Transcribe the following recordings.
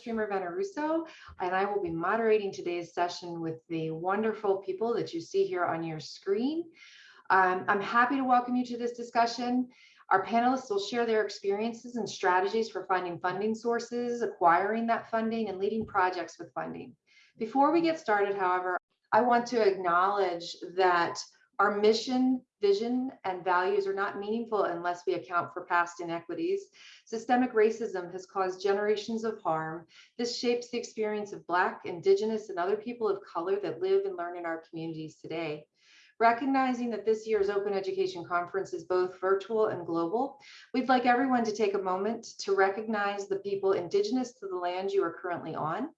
Streamer Veneruso, and I will be moderating today's session with the wonderful people that you see here on your screen. Um, I'm happy to welcome you to this discussion. Our panelists will share their experiences and strategies for finding funding sources, acquiring that funding, and leading projects with funding. Before we get started, however, I want to acknowledge that our mission, vision, and values are not meaningful unless we account for past inequities. Systemic racism has caused generations of harm. This shapes the experience of Black, Indigenous, and other people of color that live and learn in our communities today. Recognizing that this year's Open Education Conference is both virtual and global, we'd like everyone to take a moment to recognize the people indigenous to the land you are currently on.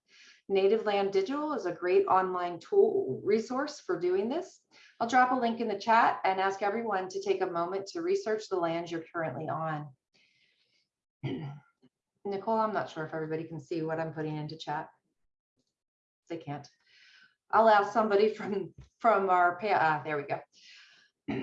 Native Land Digital is a great online tool resource for doing this. I'll drop a link in the chat and ask everyone to take a moment to research the land you're currently on. Nicole, I'm not sure if everybody can see what I'm putting into chat. They can't. I'll ask somebody from, from our, uh, there we go.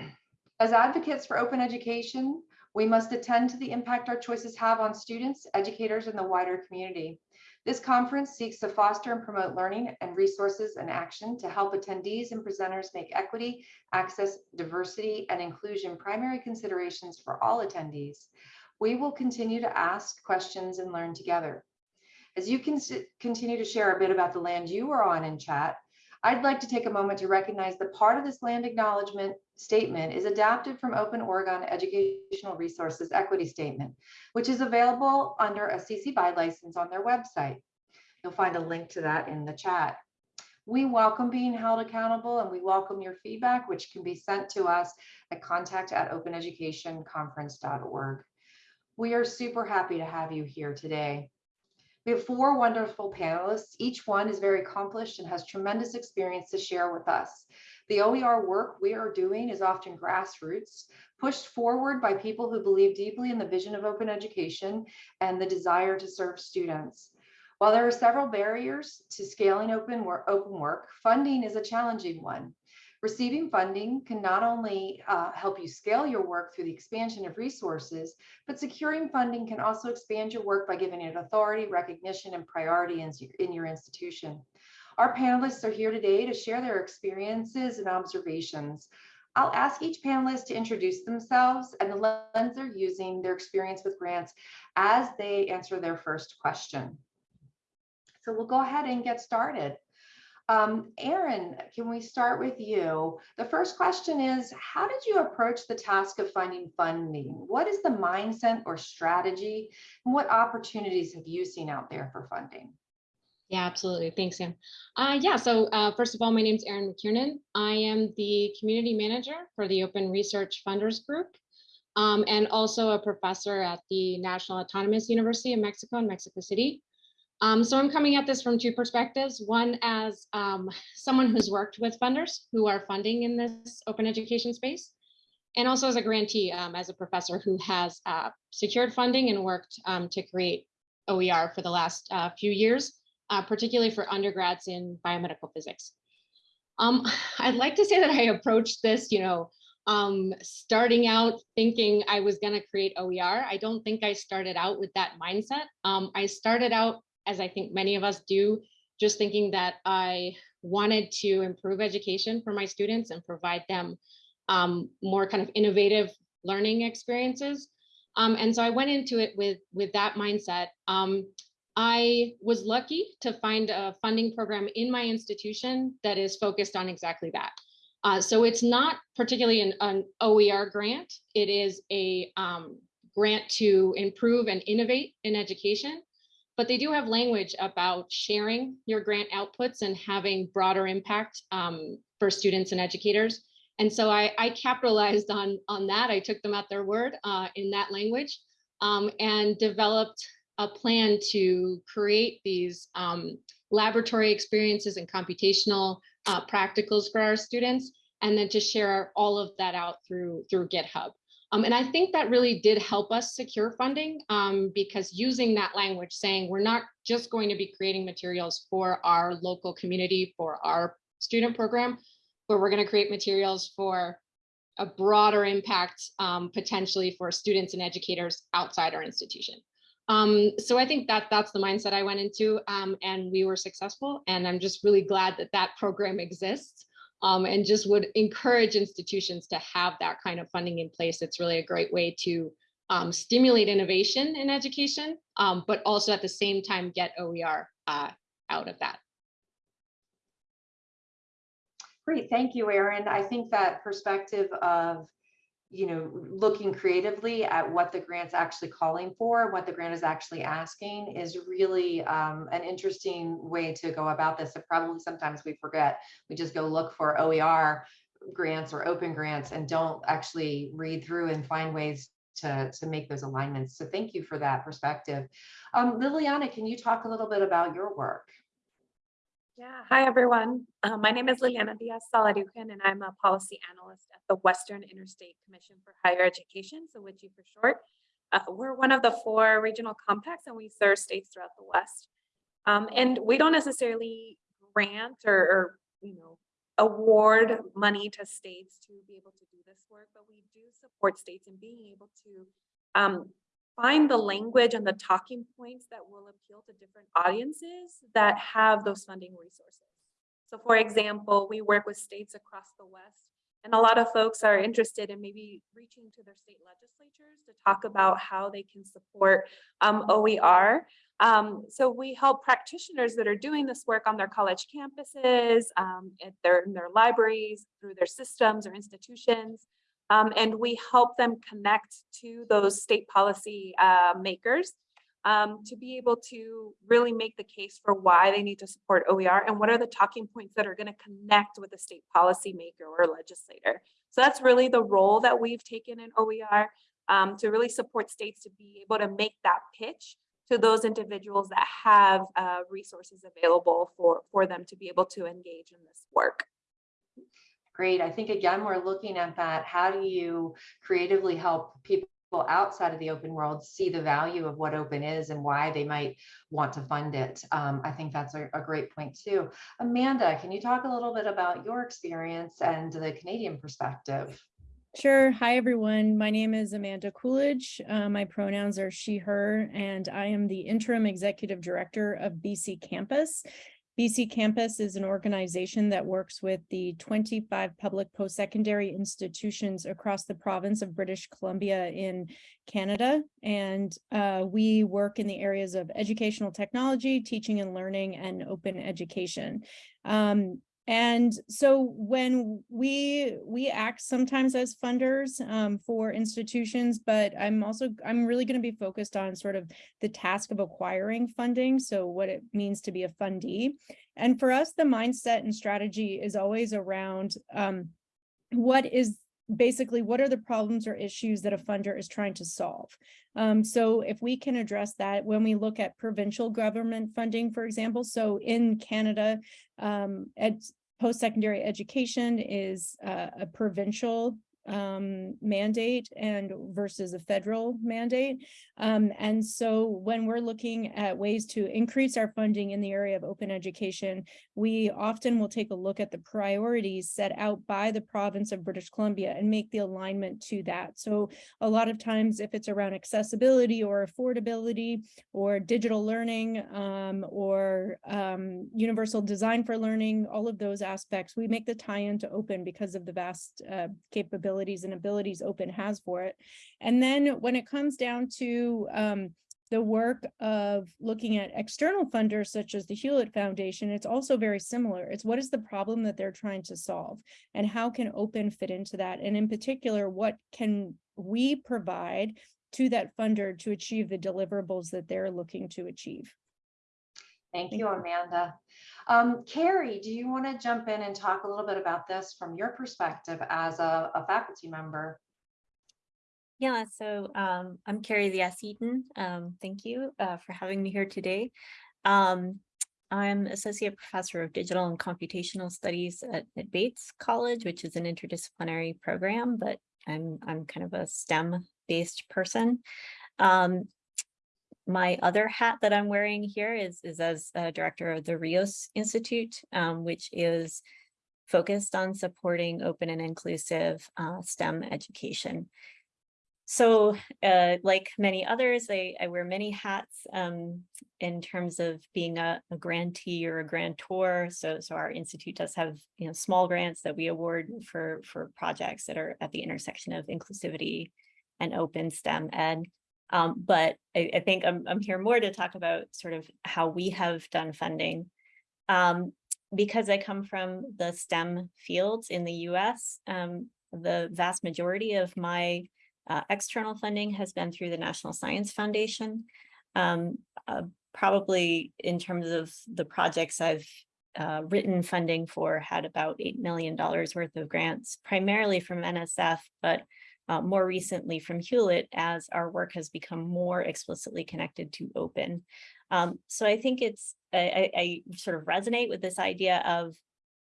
As advocates for open education, we must attend to the impact our choices have on students, educators, and the wider community. This conference seeks to foster and promote learning and resources and action to help attendees and presenters make equity, access, diversity, and inclusion primary considerations for all attendees. We will continue to ask questions and learn together. As you can continue to share a bit about the land you are on in chat, I'd like to take a moment to recognize that part of this land acknowledgement statement is adapted from Open Oregon Educational Resources Equity Statement, which is available under a CC BY license on their website. You'll find a link to that in the chat. We welcome being held accountable and we welcome your feedback, which can be sent to us at contact at openeducationconference.org. We are super happy to have you here today. We have four wonderful panelists. Each one is very accomplished and has tremendous experience to share with us. The OER work we are doing is often grassroots, pushed forward by people who believe deeply in the vision of open education and the desire to serve students. While there are several barriers to scaling open work, open work funding is a challenging one. Receiving funding can not only uh, help you scale your work through the expansion of resources, but securing funding can also expand your work by giving it authority, recognition, and priority in, in your institution. Our panelists are here today to share their experiences and observations. I'll ask each panelist to introduce themselves and the lens they're using, their experience with grants as they answer their first question. So we'll go ahead and get started. Um, Erin, can we start with you? The first question is, how did you approach the task of finding funding? What is the mindset or strategy? And what opportunities have you seen out there for funding? Yeah, absolutely. Thanks, Sam. Uh, yeah, so uh, first of all, my name is Erin McKiernan. I am the community manager for the Open Research Funders Group um, and also a professor at the National Autonomous University of Mexico in Mexico City. Um, so I'm coming at this from two perspectives. One as um, someone who's worked with funders who are funding in this open education space, and also as a grantee, um, as a professor who has uh, secured funding and worked um, to create OER for the last uh, few years, uh, particularly for undergrads in biomedical physics. Um, I'd like to say that I approached this, you know, um, starting out thinking I was going to create OER. I don't think I started out with that mindset. I started out as I think many of us do, just thinking that I wanted to improve education for my students and provide them um, more kind of innovative learning experiences. Um, and so I went into it with, with that mindset. Um, I was lucky to find a funding program in my institution that is focused on exactly that. Uh, so it's not particularly an, an, OER grant. It is a um, grant to improve and innovate in education but they do have language about sharing your grant outputs and having broader impact um, for students and educators. And so I, I, capitalized on, on that. I took them at their word uh, in that language um, and developed a plan to create these um, laboratory experiences and computational uh, practicals for our students, and then to share all of that out through, through GitHub. Um, and I think that really did help us secure funding um, because using that language saying we're not just going to be creating materials for our local community, for our student program, but we're going to create materials for a broader impact um, potentially for students and educators outside our institution. Um, so I think that that's the mindset I went into um, and we were successful. And I'm just really glad that that program exists um, and just would encourage institutions to have that kind of funding in place. It's really a great way to um, stimulate innovation in education, um, but also at the same time get OER uh, out of that. Great, thank you, Erin. I think that perspective of, you know, looking creatively at what the grant's actually calling for, what the grant is actually asking is really um, an interesting way to go about this. that probably sometimes we forget. We just go look for OER grants or open grants and don't actually read through and find ways to, to make those alignments. So thank you for that perspective. Um, Liliana, can you talk a little bit about your work? Yeah, hi everyone. Uh, my name is Liliana Diaz Solodukhin and I'm a policy analyst at the Western Interstate Commission for Higher Education, so WICHE for short. Uh, we're one of the four regional compacts and we serve states throughout the West. Um, and we don't necessarily grant or, or, you know, award money to states to be able to do this work, but we do support states in being able to um, find the language and the talking points that will appeal to different audiences that have those funding resources. So for example, we work with states across the West and a lot of folks are interested in maybe reaching to their state legislatures to talk about how they can support um, OER. Um, so we help practitioners that are doing this work on their college campuses, um, at their, in their libraries, through their systems or institutions. Um, and we help them connect to those state policy uh, makers um, to be able to really make the case for why they need to support OER and what are the talking points that are going to connect with the state policy maker or legislator. So that's really the role that we've taken in OER um, to really support states to be able to make that pitch to those individuals that have uh, resources available for, for them to be able to engage in this work. Great. I think again, we're looking at that. How do you creatively help people outside of the open world see the value of what open is and why they might want to fund it? Um, I think that's a, a great point too. Amanda, can you talk a little bit about your experience and the Canadian perspective? Sure. Hi, everyone. My name is Amanda Coolidge. Uh, my pronouns are she, her, and I am the interim executive director of BC Campus. BC Campus is an organization that works with the 25 public post-secondary institutions across the province of British Columbia in Canada. And uh, we work in the areas of educational technology, teaching and learning, and open education. Um, and so when we we act sometimes as funders um, for institutions, but I'm also I'm really going to be focused on sort of the task of acquiring funding. So what it means to be a fundee. And for us, the mindset and strategy is always around um, what is basically what are the problems or issues that a funder is trying to solve. Um, so if we can address that when we look at provincial government funding, for example, so in Canada, um, post-secondary education is uh, a provincial um, mandate and versus a federal mandate. Um, and so when we're looking at ways to increase our funding in the area of open education, we often will take a look at the priorities set out by the province of British Columbia and make the alignment to that. So a lot of times if it's around accessibility or affordability or digital learning um, or um, universal design for learning, all of those aspects, we make the tie into open because of the vast uh, capability and abilities open has for it. And then when it comes down to um, the work of looking at external funders such as the Hewlett Foundation, it's also very similar. It's what is the problem that they're trying to solve and how can open fit into that? And in particular, what can we provide to that funder to achieve the deliverables that they're looking to achieve? Thank you, Amanda. Um, Carrie, do you want to jump in and talk a little bit about this from your perspective as a, a faculty member? Yeah, so um, I'm Carrie Diaz Eaton. Um, thank you uh, for having me here today. Um, I'm Associate Professor of Digital and Computational Studies at, at, Bates College, which is an interdisciplinary program, but I'm, I'm kind of a STEM-based person. Um, my other hat that I'm wearing here is, is as a director of the Rios Institute, um, which is focused on supporting open and inclusive uh, STEM education. so uh, like many others, I, I wear many hats um, in terms of being a, a grantee or a grantor. So, so our institute does have you know small grants that we award for for projects that are at the intersection of inclusivity and open STEM ed. Um, but I, I think I'm, I'm here more to talk about sort of how we have done funding. Um, because I come from the STEM fields in the US, um, the vast majority of my uh, external funding has been through the National Science Foundation. Um, uh, probably in terms of the projects I've uh, written funding for had about $8 million worth of grants, primarily from NSF, but uh, more recently from Hewlett as our work has become more explicitly connected to open. Um, so I think it's, I, I, sort of resonate with this idea of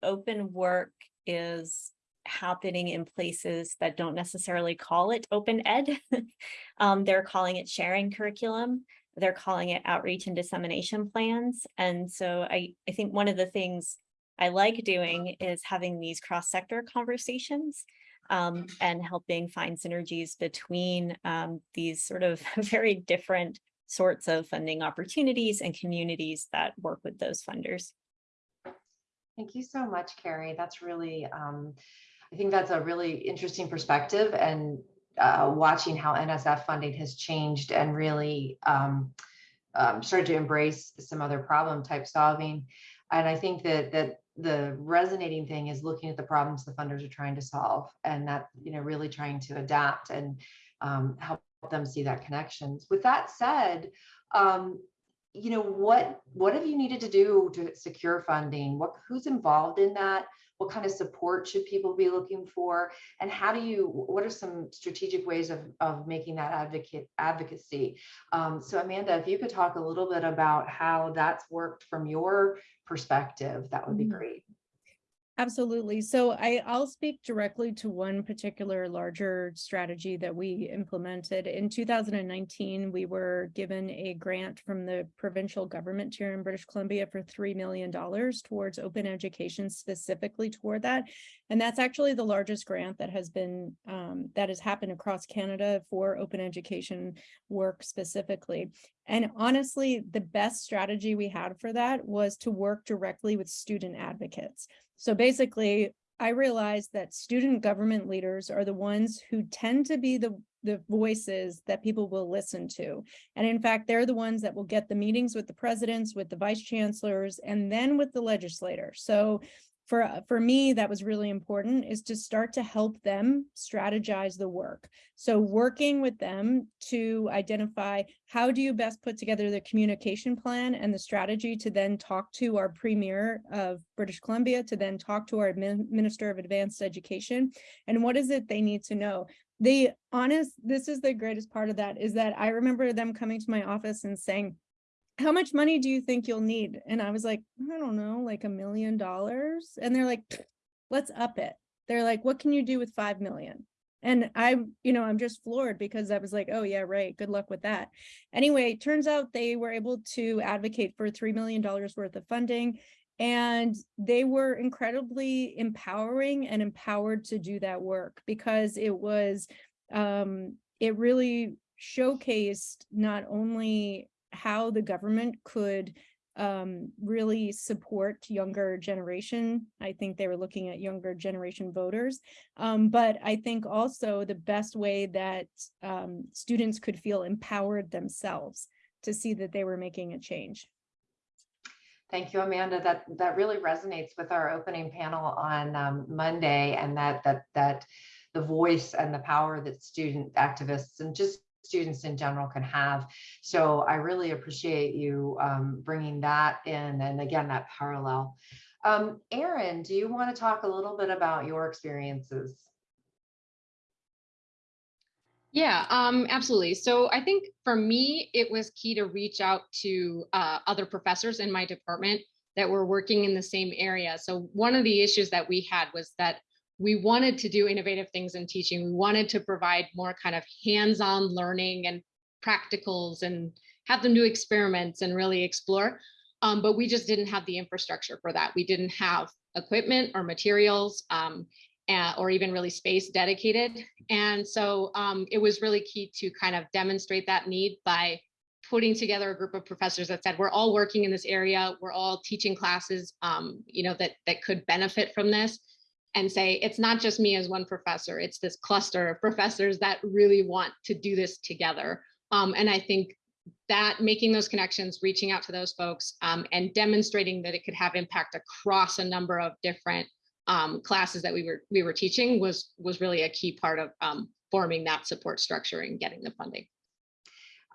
open work is happening in places that don't necessarily call it open ed. um, they're calling it sharing curriculum. They're calling it outreach and dissemination plans. And so I, I think one of the things I like doing is having these cross-sector conversations um, and helping find synergies between um, these sort of very different sorts of funding opportunities and communities that work with those funders. Thank you so much, Carrie. That's really, um, I think that's a really interesting perspective and uh, watching how NSF funding has changed and really um, um, started to embrace some other problem type solving. And I think that that the resonating thing is looking at the problems the funders are trying to solve and that, you know, really trying to adapt and um, help them see that connections. With that said, um, you know, what what have you needed to do to secure funding? What who's involved in that? What kind of support should people be looking for? And how do you, what are some strategic ways of, of making that advocate advocacy? Um, so Amanda, if you could talk a little bit about how that's worked from your perspective, that would be Mhm. great. Absolutely. So I, I'll speak directly to one particular larger strategy that we implemented. In 2019, we were given a grant from the provincial government here in British Columbia for $3 million towards open education specifically toward that. And that's actually the largest grant that has been, um, that has happened across Canada for open education work specifically. And honestly, the best strategy we had for that was to work directly with student advocates. So basically, I realized that student government leaders are the ones who tend to be the, the voices that people will listen to. And in fact, they're the ones that will get the meetings with the presidents, with the vice chancellors, and then with the legislator. So for, uh, for me, that was really important is to start to help them strategize the work. So working with them to identify how do you best put together the communication plan and the strategy to then talk to our premier of British Columbia, to then talk to our Minister of Advanced Education, and what is it they need to know? The honest, this is the greatest part of that, is that I remember them coming to my office and saying, how much money do you think you'll need? And I was like, I don't know, like a million dollars. And they're like, let's up it. They're like, what can you do with 5 million? And I'm, you know, I'm just floored because I was like, oh yeah, right. Good luck with that. Anyway, turns out they were able to advocate for $3 million worth of funding. And they were incredibly empowering and empowered to do that work because it was, um, it really showcased not only how the government could um, really support younger generation. I think they were looking at younger generation voters. Um, but I think also the best way that um, students could feel empowered themselves to see that they were making a change. Thank you, Amanda. That that really resonates with our opening panel on um, Monday, and that that that the voice and the power that student activists and just students in general can have. So I really appreciate you um, bringing that in, and again that parallel. Um, Erin, do you want to talk a little bit about your experiences? Yeah, um, absolutely. So I think for me, it was key to reach out to uh, other professors in my department that were working in the same area. So one of the issues that we had was that we wanted to do innovative things in teaching. We wanted to provide more kind of hands-on learning and practicals and have them do experiments and really explore. Um, but we just didn't have the infrastructure for that. We didn't have equipment or materials. Um, uh, or even really space dedicated. And so um, it was really key to kind of demonstrate that need by putting together a group of professors that said, we're all working in this area, we're all teaching classes, um, you know, that, that could benefit from this and say, it's not just me as one professor, it's this cluster of professors that really want to do this together. Um, and I think that making those connections, reaching out to those folks um, and demonstrating that it could have impact across a number of different um, classes that we were we were teaching was was really a key part of um, forming that support structure and getting the funding.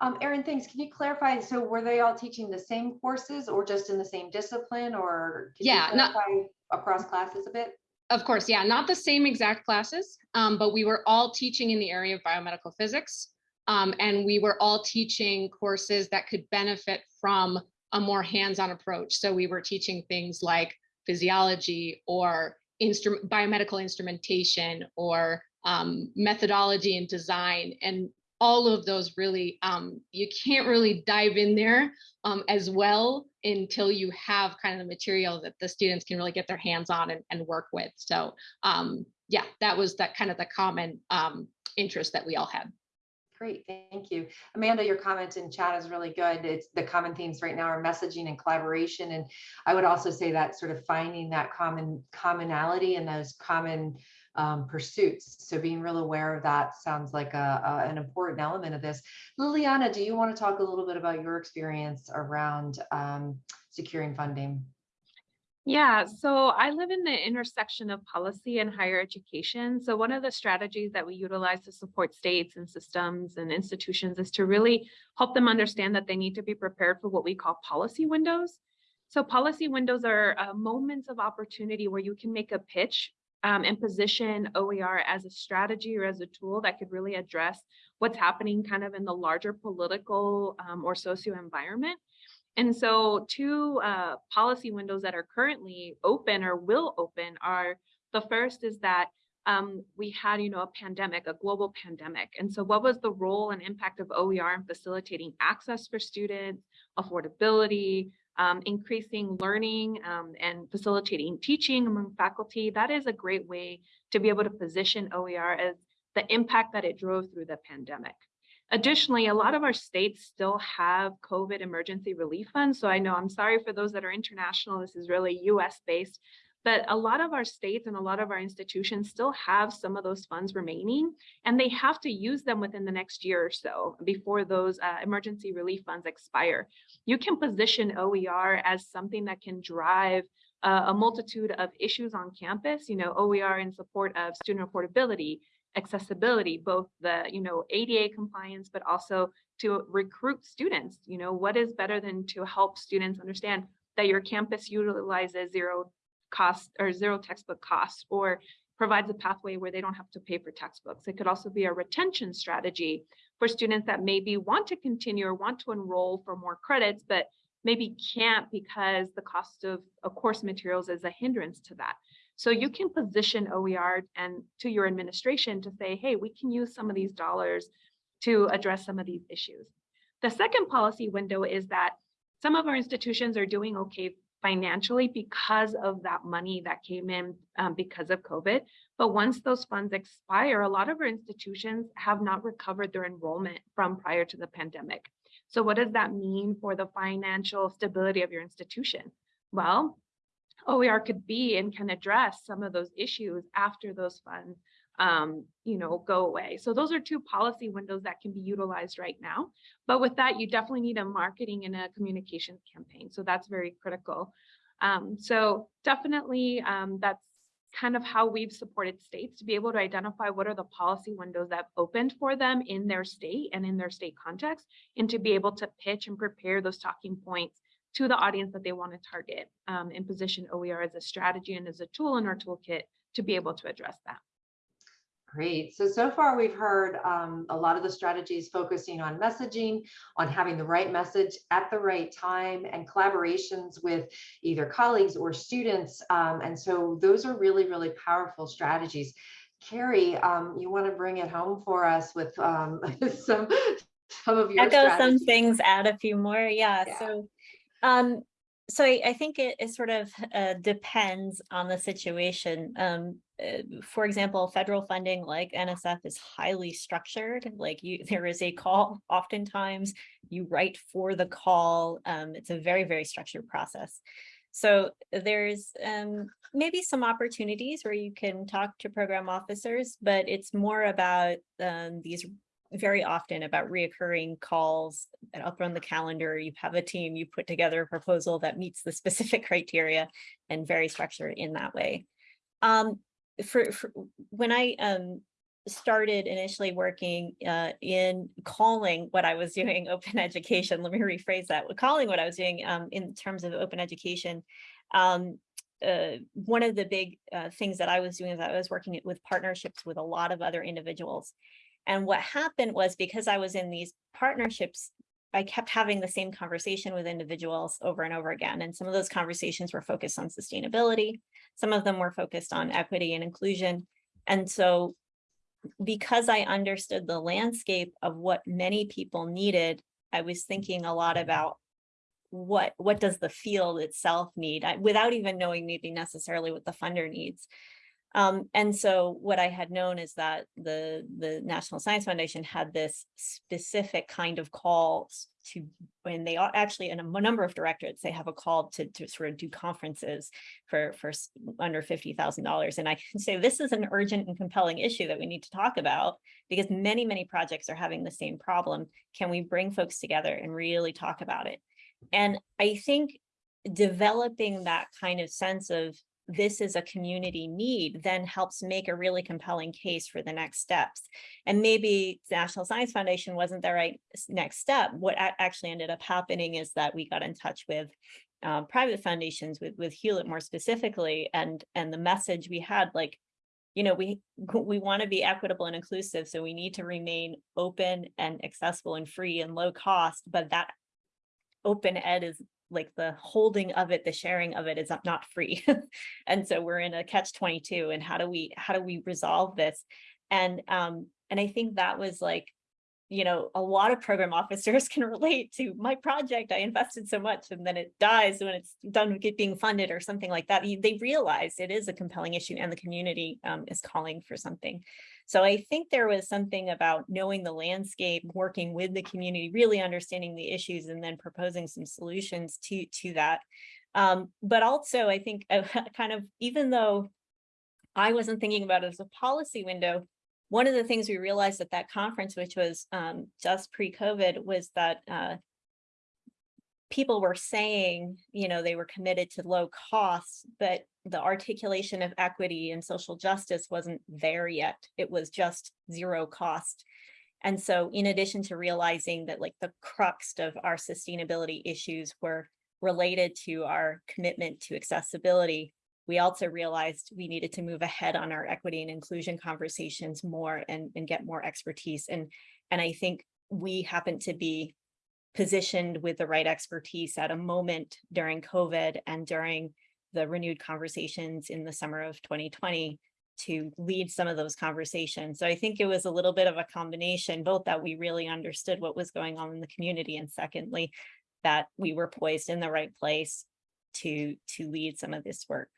Um, Erin, thanks. Can you clarify? So were they all teaching the same courses or just in the same discipline or? Yeah, not- Across classes a bit? Of course, yeah, not the same exact classes, um, but we were all teaching in the area of biomedical physics. Um, and we were all teaching courses that could benefit from a more hands-on approach. So we were teaching things like physiology or instrument biomedical instrumentation or um, methodology and design and all of those really um, you can't really dive in there um, as well until you have kind of the material that the students can really get their hands on and, and work with. So um, yeah, that was that kind of the common um, interest that we all had. Great, thank you. Amanda, your comment in chat is really good. It's the common themes right now are messaging and collaboration. And I would also say that sort of finding that common commonality and those common um, pursuits. So being real aware of that sounds like a, a- an important element of this. Liliana, do you want to talk a little bit about your experience around um, securing funding? Yeah, so I live in the intersection of policy and higher education. So one of the strategies that we utilize to support states and systems and institutions is to really help them understand that they need to be prepared for what we call policy windows. So policy windows are uh, moments of opportunity where you can make a pitch um, and position OER as a strategy or as a tool that could really address what's happening kind of in the larger political um, or socio environment. And so two uh, policy windows that are currently open or will open are, the first is that um, we had, you know, a pandemic, a global pandemic. And so what was the role and impact of OER in facilitating access for students, affordability, um, increasing learning um, and facilitating teaching among faculty? That is a great way to be able to position OER as the impact that it drove through the pandemic. Additionally, a lot of our states still have COVID emergency relief funds. So I know I'm sorry for those that are international. This is really US based, but a lot of our states and a lot of our institutions still have some of those funds remaining and they have to use them within the next year or so before those uh, emergency relief funds expire. You can position OER as something that can drive uh, a multitude of issues on campus, you know, OER in support of student affordability, accessibility, both the, you know, ADA compliance, but also to recruit students. You know, what is better than to help students understand that your campus utilizes zero cost or zero textbook costs or provides a pathway where they don't have to pay for textbooks. It could also be a retention strategy for students that maybe want to continue or want to enroll for more credits, but maybe can't because the cost of, course materials is a hindrance to that. So you can position OER and to your administration to say, hey, we can use some of these dollars to address some of these issues. The second policy window is that some of our institutions are doing okay financially because of that money that came in um, because of COVID. But once those funds expire, a lot of our institutions have not recovered their enrollment from prior to the pandemic. So what does that mean for the financial stability of your institution? Well, OER could be and can address some of those issues after those funds um, you know, go away. So those are two policy windows that can be utilized right now. But with that, you definitely need a marketing and a communications campaign. So that's very critical. Um, so definitely um, that's kind of how we've supported states to be able to identify what are the policy windows that opened for them in their state and in their state context, and to be able to pitch and prepare those talking points to the audience that they want to target um, and position OER as a strategy and as a tool in our toolkit to be able to address that. Great. So, so far we've heard um, a lot of the strategies focusing on messaging, on having the right message at the right time and collaborations with either colleagues or students. Um, and so those are really, really powerful strategies. Carrie, um, you want to bring it home for us with um, some, some of your Echo some things, add a few more. Yeah, Yeah. so um, so I, I think it, it sort of uh, depends on the situation. Um, uh, for example, federal funding like NSF is highly structured. Like you, there is a call. Oftentimes, you write for the call. Um, it's a very very structured process. So there's um, maybe some opportunities where you can talk to program officers, but it's more about um, these very often about reoccurring calls and up on the calendar. You have a team, you put together a proposal that meets the specific criteria and very structured in that way. Um, for, for when I um, started initially working uh, in calling what I was doing open education, let me rephrase that, calling what I was doing um, in terms of open education, um, uh, one of the big uh, things that I was doing is I was working with partnerships with a lot of other individuals. And what happened was because I was in these partnerships, I kept having the same conversation with individuals over and over again. And some of those conversations were focused on sustainability. Some of them were focused on equity and inclusion. And so because I understood the landscape of what many people needed, I was thinking a lot about what what does the field itself need I, without even knowing maybe necessarily what the funder needs. Um, and so what I had known is that the, the National Science Foundation had this specific kind of call to, when they are actually in a number of directorates, they have a call to, to sort of do conferences for, for under $50,000. And I can say this is an urgent and compelling issue that we need to talk about because many, many projects are having the same problem. Can we bring folks together and really talk about it? And I think developing that kind of sense of this is a community need then helps make a really compelling case for the next steps. And maybe the National Science Foundation wasn't the right next step. What actually ended up happening is that we got in touch with um, private foundations, with, with Hewlett more specifically, and, and the message we had like, you know, we we want to be equitable and inclusive, so we need to remain open and accessible and free and low cost, but that open ed is like the holding of it, the sharing of it is not free. and so we're in a catch 22 and how do we, how do we resolve this? And, um, and I think that was like, you know, a lot of program officers can relate to my project. I invested so much and then it dies when it's done being funded or something like that. They realize it is a compelling issue and the community um, is calling for something. So I think there was something about knowing the landscape, working with the community, really understanding the issues and then proposing some solutions to, to that. Um, but also I think uh, kind of, even though I wasn't thinking about it as a policy window, one of the things we realized at that conference, which was um, just pre-COVID, was that uh, people were saying, you know, they were committed to low costs, but the articulation of equity and social justice wasn't there yet. It was just zero cost. And so in addition to realizing that like the crux of our sustainability issues were related to our commitment to accessibility, we also realized we needed to move ahead on our equity and inclusion conversations more and, and get more expertise. And, and I think we happen to be positioned with the right expertise at a moment during COVID and during the renewed conversations in the summer of 2020 to lead some of those conversations. So I think it was a little bit of a combination, both that we really understood what was going on in the community and secondly, that we were poised in the right place to, to lead some of this work.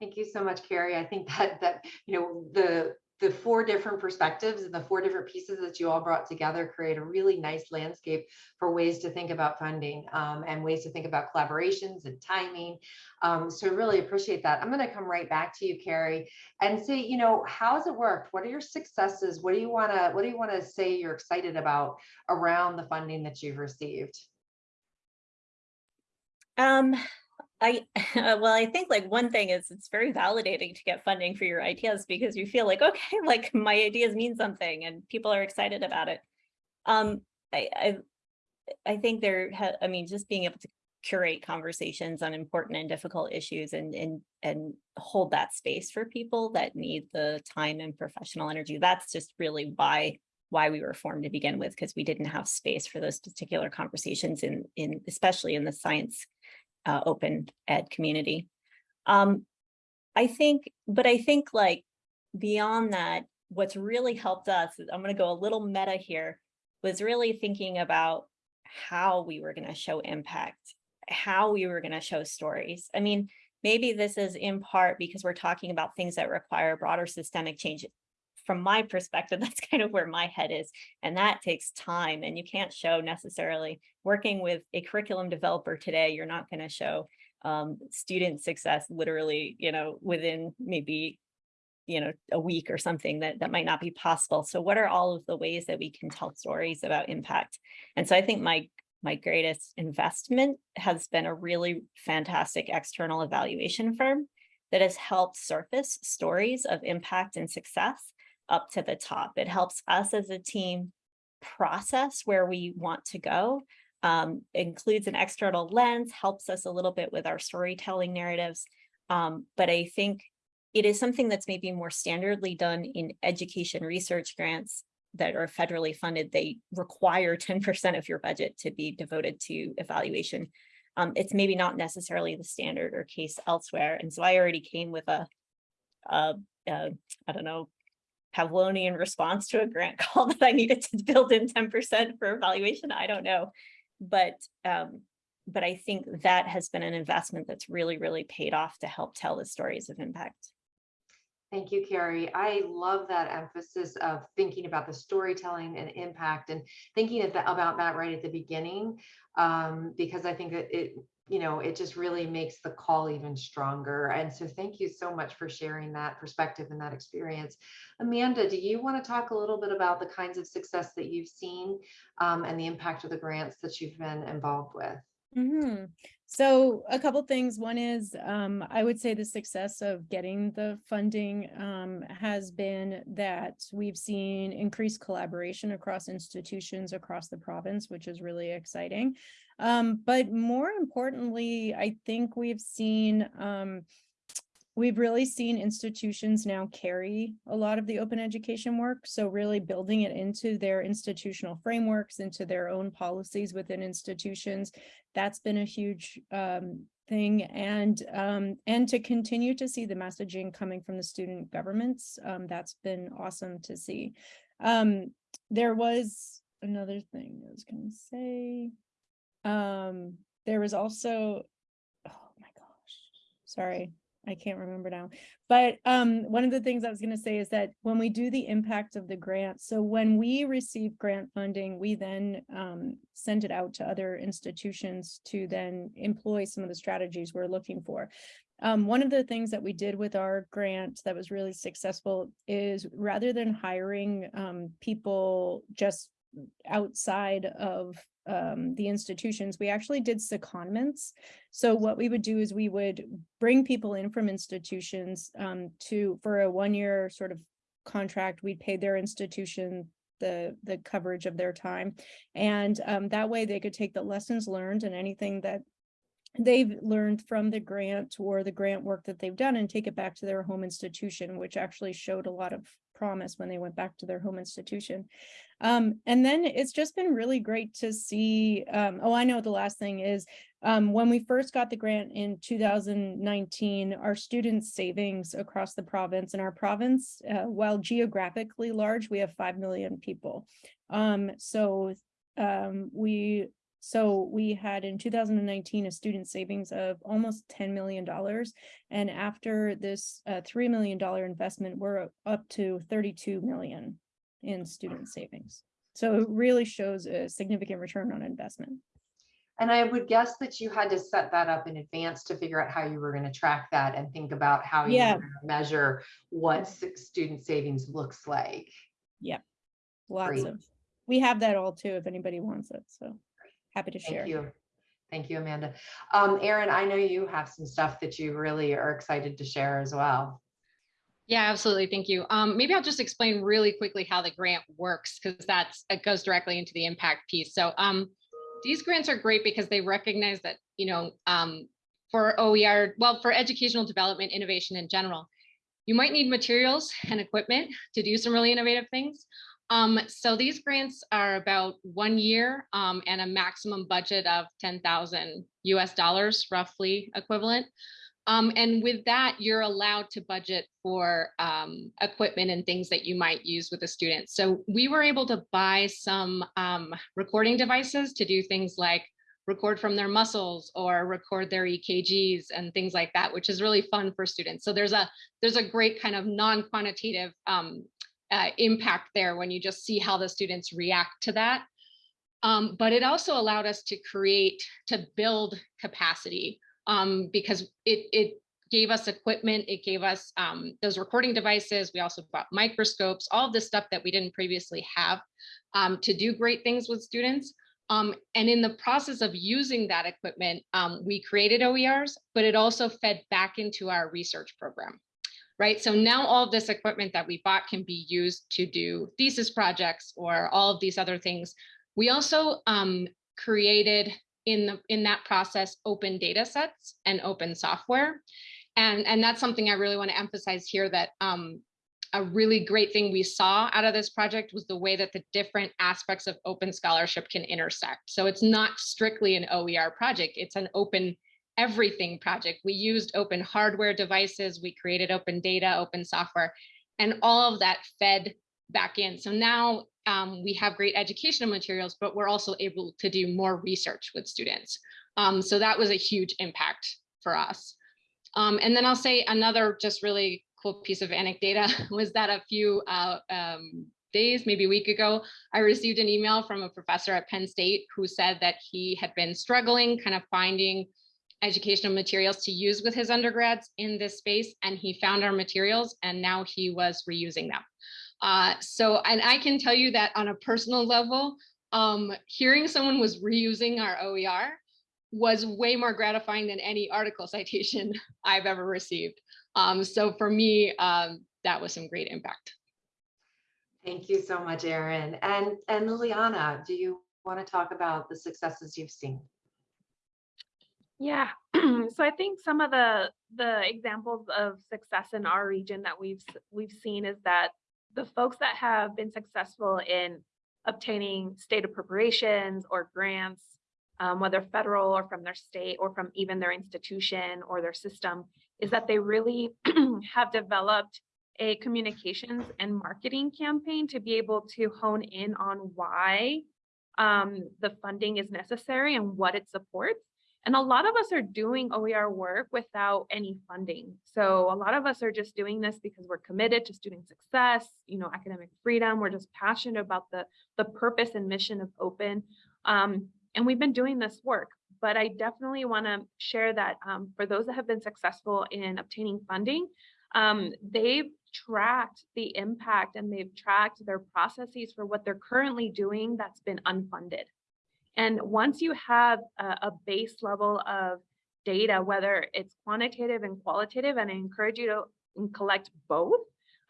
Thank you so much, Carrie. I think that that you know the the four different perspectives and the four different pieces that you all brought together create a really nice landscape for ways to think about funding um, and ways to think about collaborations and timing. Um, so I really appreciate that. I'm going to come right back to you, Carrie, and say, you know, how's it worked? What are your successes? What do you want to What do you want to say you're excited about around the funding that you've received? Um, I well, I think like one thing is it's very validating to get funding for your ideas because you feel like, okay, like my ideas mean something and people are excited about it. Um, I, I, I think there, I mean, just being able to curate conversations on important and difficult issues and, and, and hold that space for people that need the time and professional energy. That's just really why why we were formed to begin with, because we didn't have space for those particular conversations in, in especially in the science uh, open ed community. Um, I think, but I think like beyond that, what's really helped us, I'm going to go a little meta here, was really thinking about how we were going to show impact. how we were going to show stories. I mean, maybe this is in part because we're talking about things that require broader systemic change. From my perspective, that's kind of where my head is. And that takes time and you can't show necessarily working with a curriculum developer today, you're not going to show um, student success literally, you know, within maybe, you know, a week or something that, that might not be possible. So what are all of the ways that we can tell stories about impact? And so I think my my greatest investment has been a really fantastic external evaluation firm that has helped surface stories of impact and success up to the top. It helps us as a team process where we want to go, um, includes an external lens, helps us a little bit with our storytelling narratives. Um, but I think it is something that's maybe more standardly done in education research grants that are federally funded, they require 10% of your budget to be devoted to evaluation. Um, it's maybe not necessarily the standard or case elsewhere. And so I already came with a, a, a I don't know, Pavlovian response to a grant call that I needed to build in 10% for evaluation. I don't know, but um, but I think that has been an investment that's really, really paid off to help tell the stories of impact. Thank you, Carrie. I love that emphasis of thinking about the storytelling and impact and thinking about that right at the beginning, um, because I think it, it, you know, it just really makes the call even stronger. And so thank you so much for sharing that perspective and that experience. Amanda, do you want to talk a little bit about the kinds of success that you've seen um, and the impact of the grants that you've been involved with? Mm -hmm. So a couple things. One is um, I would say the success of getting the funding um, has been that we've seen increased collaboration across institutions across the province, which is really exciting. Um, but more importantly, I think we've seen um, We've really seen institutions now carry a lot of the open education work. So really building it into their institutional frameworks, into their own policies within institutions. That's been a huge um, thing. And, um, and to continue to see the messaging coming from the student governments, um, that's been awesome to see. Um, there was another thing I was going to say. Um, there was also, oh my gosh, sorry. I can't remember now. But um, one of the things I was going to say is that when we do the impact of the grant, so when we receive grant funding, we then um, send it out to other institutions to then employ some of the strategies we're looking for. Um, one of the things that we did with our grant that was really successful is rather than hiring um, people just outside of um, the institutions, we actually did secondments. So what we would do is we would bring people in from institutions um, to for a one year sort of contract. We'd pay their institution the the coverage of their time, and um, that way they could take the lessons learned and anything that they've learned from the grant or the grant work that they've done and take it back to their home institution, which actually showed a lot of promise when they went back to their home institution. Um, and then it's just been really great to see, um, oh, I know the last thing is, um, when we first got the grant in 2019, our students' savings across the province and our province, uh, while geographically large, we have 5 million people. Um, so um, we so we had in 2019 a student savings of almost $10 million. And after this uh, $3 million investment, we're up to 32 million in student savings. So it really shows a significant return on investment. And I would guess that you had to set that up in advance to figure out how you were going to track that and think about how you yeah. measure what student savings looks like. Yep. Lots Great. of, we have that all too, if anybody wants it. So happy to share. Thank you. Thank you, Amanda. Um, Erin, I know you have some stuff that you really are excited to share as well. Yeah, absolutely. Thank you. Um, maybe I'll just explain really quickly how the grant works because that's it goes directly into the impact piece. So um, these grants are great because they recognize that, you know, um, for OER, well, for educational development, innovation in general, you might need materials and equipment to do some really innovative things. Um, so these grants are about one year um, and a maximum budget of 10,000 US dollars, roughly equivalent. Um, and with that, you're allowed to budget for um, equipment and things that you might use with a student. So we were able to buy some um, recording devices to do things like record from their muscles or record their EKGs and things like that, which is really fun for students. So there's a there's a great kind of non-quantitative um, uh, impact there when you just see how the students react to that. Um, but it also allowed us to create, to build capacity um, because it, it gave us equipment, it gave us um, those recording devices. We also bought microscopes, all of this stuff that we didn't previously have um, to do great things with students. Um, and in the process of using that equipment, um, we created OERs, but it also fed back into our research program, right? So now all of this equipment that we bought can be used to do thesis projects or all of these other things. We also um, created in, the, in that process open data sets and open software. And, and that's something I really want to emphasize here that um, a really great thing we saw out of this project was the way that the different aspects of open scholarship can intersect. So it's not strictly an OER project, it's an open everything project. We used open hardware devices, we created open data, open software, and all of that fed back in. So now um, we have great educational materials, but we're also able to do more research with students. Um, so that was a huge impact for us. Um, and then I'll say another just really cool piece of anecdata was that a few uh, um, days, maybe a week ago, I received an email from a professor at Penn State who said that he had been struggling kind of finding educational materials to use with his undergrads in this space and he found our materials and now he was reusing them. Uh, so, and I can tell you that on a personal level, um, hearing someone was reusing our OER was way more gratifying than any article citation I've ever received. Um, so for me, um, that was some great impact. Thank you so much, Erin. And, and Liliana, do you want to talk about the successes you've seen? Yeah, so I think some of the the examples of success in our region that we've we've seen is that the folks that have been successful in obtaining state appropriations or grants, um, whether federal or from their state or from even their institution or their system, is that they really have developed a communications and marketing campaign to be able to hone in on why um, the funding is necessary and what it supports. And a lot of us are doing OER work without any funding. So a lot of us are just doing this because we're committed to student success, you know, academic freedom. We're just passionate about the, the purpose and mission of open. Um, and we've been doing this work, but I definitely wanna share that um, for those that have been successful in obtaining funding, um, they've tracked the impact and they've tracked their processes for what they're currently doing that's been unfunded. And once you have a, a base level of data, whether it's quantitative and qualitative, and I encourage you to collect both,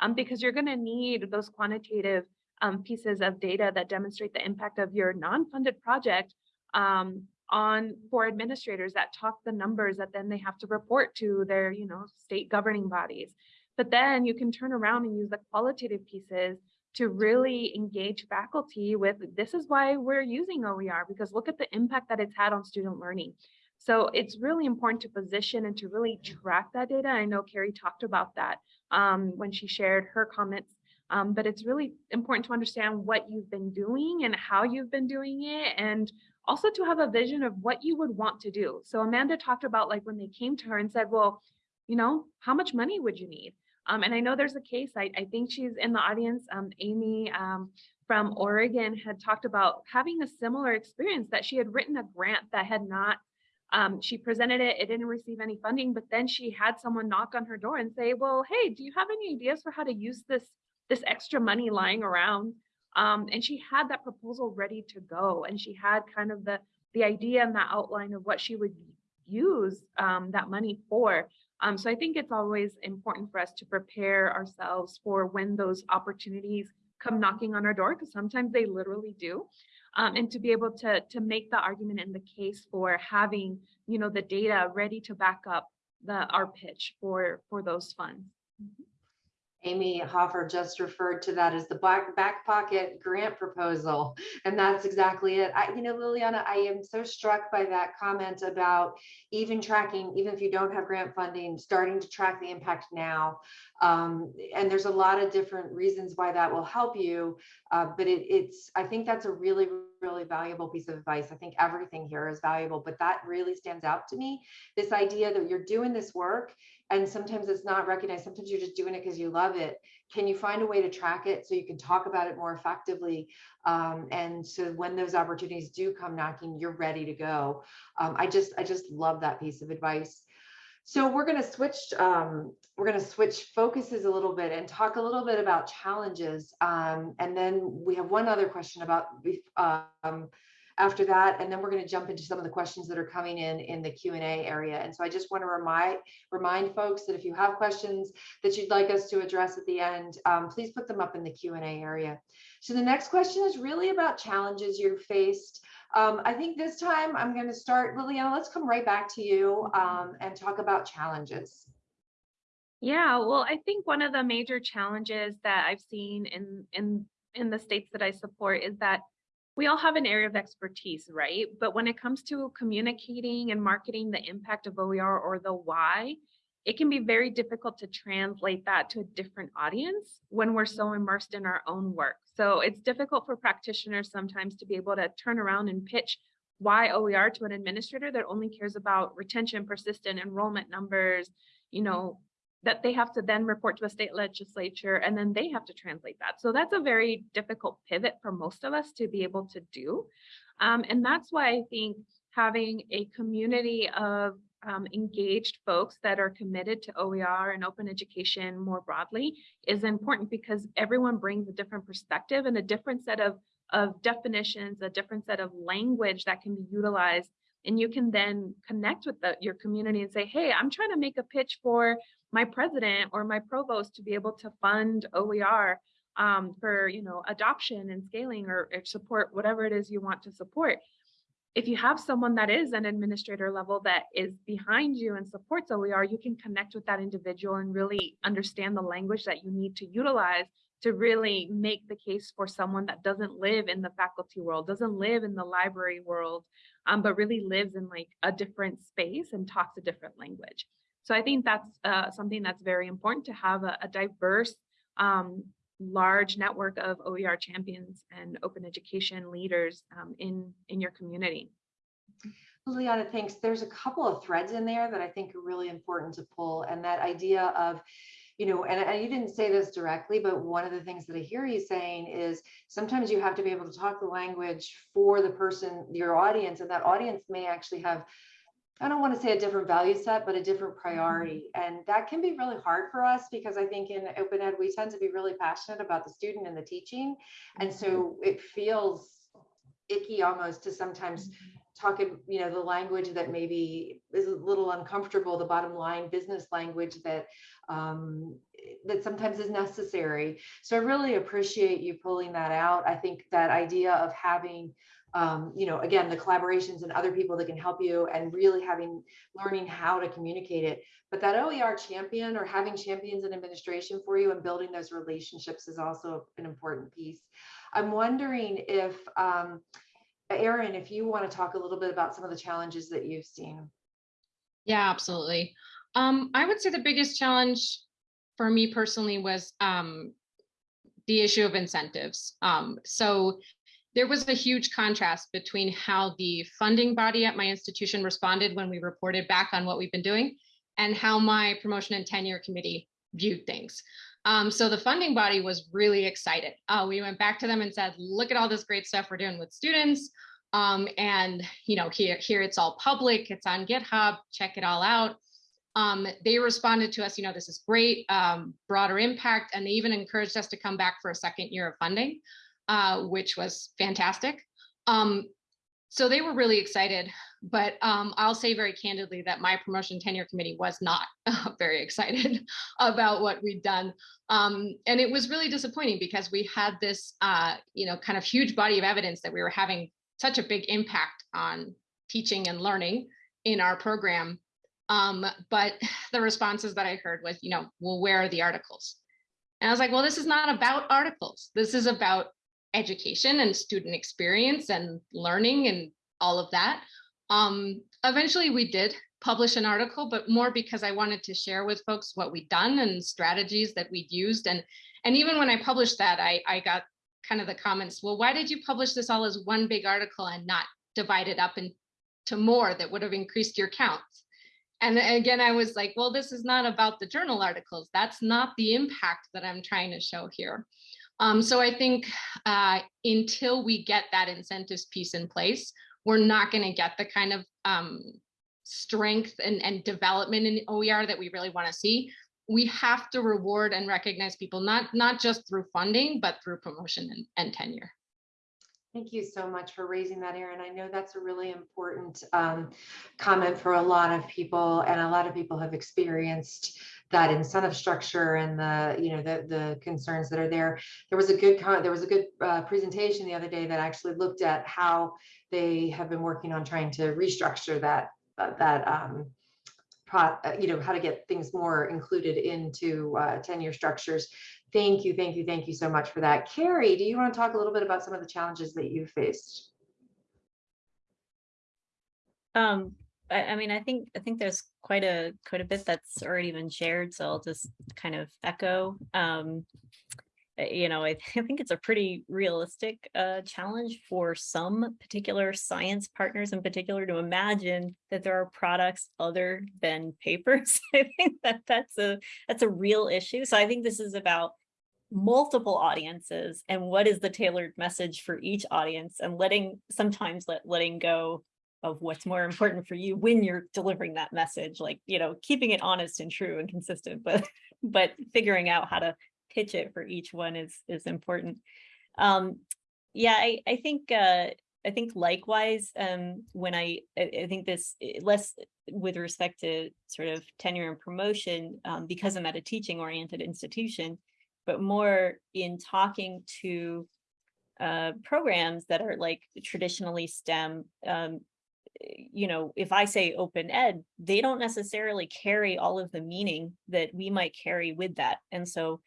um, because you're gonna need those quantitative um, pieces of data that demonstrate the impact of your non-funded project um, on for administrators that talk the numbers that then they have to report to their you know state governing bodies. But then you can turn around and use the qualitative pieces to really engage faculty with this is why we're using OER because look at the impact that it's had on student learning. So it's really important to position and to really track that data. I know Carrie talked about that um, when she shared her comments, um, but it's really important to understand what you've been doing and how you've been doing it and also to have a vision of what you would want to do. So Amanda talked about like when they came to her and said, well, you know, how much money would you need? Um, and I know there's a case, I, I think she's in the audience, um, Amy um, from Oregon had talked about having a similar experience that she had written a grant that had not, um, she presented it, it didn't receive any funding, but then she had someone knock on her door and say, well, hey, do you have any ideas for how to use this, this extra money lying around? Um, and she had that proposal ready to go. And she had kind of the, the idea and the outline of what she would use um, that money for. Um, so I think it's always important for us to prepare ourselves for when those opportunities come knocking on our door, because sometimes they literally do. Um, and to be able to, to make the argument in the case for having, you know, the data ready to back up the our pitch for for those funds. Amy Hofer just referred to that as the back, back pocket grant proposal. And that's exactly it. I, you know, Liliana, I am so struck by that comment about even tracking, even if you don't have grant funding, starting to track the impact now. Um, and there's a lot of different reasons why that will help you. Uh, but it, it's, I think that's a really, really valuable piece of advice. I think everything here is valuable, but that really stands out to me. This idea that you're doing this work and sometimes it's not recognized. Sometimes you're just doing it because you love it. Can you find a way to track it so you can talk about it more effectively? Um, and so when those opportunities do come knocking, you're ready to go. Um, I just, I just love that piece of advice. So we're going to switch. Um, we're going to switch focuses a little bit and talk a little bit about challenges. Um, and then we have one other question about um, after that, and then we're going to jump into some of the questions that are coming in in the Q&A area. And so I just want to remind remind folks that if you have questions that you'd like us to address at the end, um, please put them up in the Q&A area. So the next question is really about challenges you've faced. Um, I think this time I'm going to start, Liliana, let's come right back to you um, and talk about challenges. Yeah, well, I think one of the major challenges that I've seen in in in the states that I support is that we all have an area of expertise, right? But when it comes to communicating and marketing the impact of OER or the why, it can be very difficult to translate that to a different audience when we're so immersed in our own work. So it's difficult for practitioners sometimes to be able to turn around and pitch why OER to an administrator that only cares about retention, persistent enrollment numbers, you know, that they have to then report to a state legislature and then they have to translate that. So that's a very difficult pivot for most of us to be able to do. Um, and that's why I think having a community of um, engaged folks that are committed to OER and open education more broadly is important because everyone brings a different perspective and a different set of, of definitions, a different set of language that can be utilized. And you can then connect with the, your community and say, hey, I'm trying to make a pitch for my president or my provost to be able to fund OER um, for you know adoption and scaling or, or support whatever it is you want to support. If you have someone that is an administrator level that is behind you and supports OER, you can connect with that individual and really understand the language that you need to utilize to really make the case for someone that doesn't live in the faculty world, doesn't live in the library world, um, but really lives in like a different space and talks a different language. So I think that's uh, something that's very important to have a, a diverse, um, large network of OER champions and open education leaders um, in, in your community. Liliana, thanks. There's a couple of threads in there that I think are really important to pull. And that idea of, you know, and, and you didn't say this directly, but one of the things that I hear you saying is sometimes you have to be able to talk the language for the person, your audience, and that audience may actually have I don't want to say a different value set, but a different mm-hmm. priority. And that can be really hard for us because I think in open ed, we tend to be really passionate about the student and the teaching. And so mm-hmm. it feels icky almost to sometimes mm-hmm. talk in, you know, the language that maybe is a little uncomfortable, the bottom line business language that um, that sometimes is necessary. So I really appreciate you pulling that out. I think that idea of having um, you know, again, the collaborations and other people that can help you and really having learning how to communicate it. But that OER champion or having champions in administration for you and building those relationships is also an important piece. I'm wondering if, um, Erin, if you want to talk a little bit about some of the challenges that you've seen. Yeah, absolutely. Um, I would say the biggest challenge for me personally was um, the issue of incentives. Um, so there was a huge contrast between how the funding body at my institution responded when we reported back on what we've been doing and how my promotion and tenure committee viewed things. Um, so the funding body was really excited. Uh, we went back to them and said, look at all this great stuff we're doing with students. Um, and you know, here, here it's all public, it's on GitHub, check it all out. Um, they responded to us, you know, this is great, um, broader impact, and they even encouraged us to come back for a second year of funding uh, which was fantastic. Um, so they were really excited, but um, I'll say very candidly that my promotion tenure committee was not very excited about what we'd done. Um, and it was really disappointing because we had this, uh, you know, kind of huge body of evidence that we were having such a big impact on teaching and learning in our program. Um, but the responses that I heard was, you know, well, where are the articles? And I was like, well, this is not about articles. This is about education and student experience and learning and all of that. Um, eventually we did publish an article, but more because I wanted to share with folks what we'd done and strategies that we'd used. And, and even when I published that, I, I got kind of the comments, well, why did you publish this all as one big article and not divide it up into more that would have increased your counts? And again, I was like, well, this is not about the journal articles. That's not the impact that I'm trying to show here. Um, so I think uh, until we get that incentives piece in place, we're not going to get the kind of um, strength and, and development in OER that we really want to see. We have to reward and recognize people, not, not just through funding, but through promotion and, and tenure. Thank you so much for raising that, Erin. I know that's a really important um, comment for a lot of people, and a lot of people have experienced that incentive structure and the, you know, the the concerns that are there. There was a good there was a good uh, presentation the other day that actually looked at how they have been working on trying to restructure that that, that um, uh, you know, how to get things more included into uh, tenure structures. Thank you, thank you, thank you so much for that. Carrie, do you want to talk a little bit about some of the challenges that you faced? Um, I, I mean, I think, I think there's quite a, quite a bit that's already been shared, so I'll just kind of echo. Um, uh, you know, I, I think it's a pretty realistic uh, challenge for some particular science partners in particular to imagine that there are products other than papers. I think that that's a, that's a real issue. So I think this is about multiple audiences and what is the tailored message for each audience and letting sometimes let letting go of what's more important for you when you're delivering that message like you know keeping it honest and true and consistent but but figuring out how to pitch it for each one is is important. Um yeah i i think uh i think likewise um when i i, I think this eh, less with respect to sort of tenure and promotion um, because i'm at a teaching oriented institution but more in talking to uh, programs that are like traditionally STEM, um, you know, if I say open ed, they don't necessarily carry all of the meaning that we might carry with that. And so